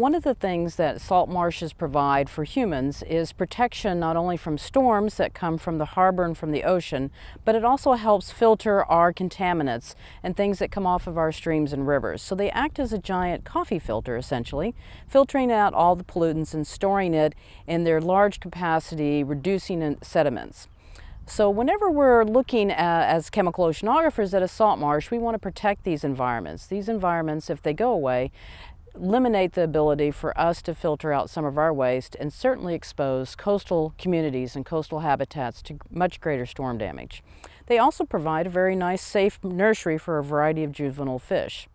One of the things that salt marshes provide for humans is protection not only from storms that come from the harbor and from the ocean, but it also helps filter our contaminants and things that come off of our streams and rivers. So they act as a giant coffee filter essentially, filtering out all the pollutants and storing it in their large capacity, reducing sediments. So whenever we're looking at, as chemical oceanographers at a salt marsh, we want to protect these environments. These environments, if they go away, eliminate the ability for us to filter out some of our waste and certainly expose coastal communities and coastal habitats to much greater storm damage. They also provide a very nice safe nursery for a variety of juvenile fish.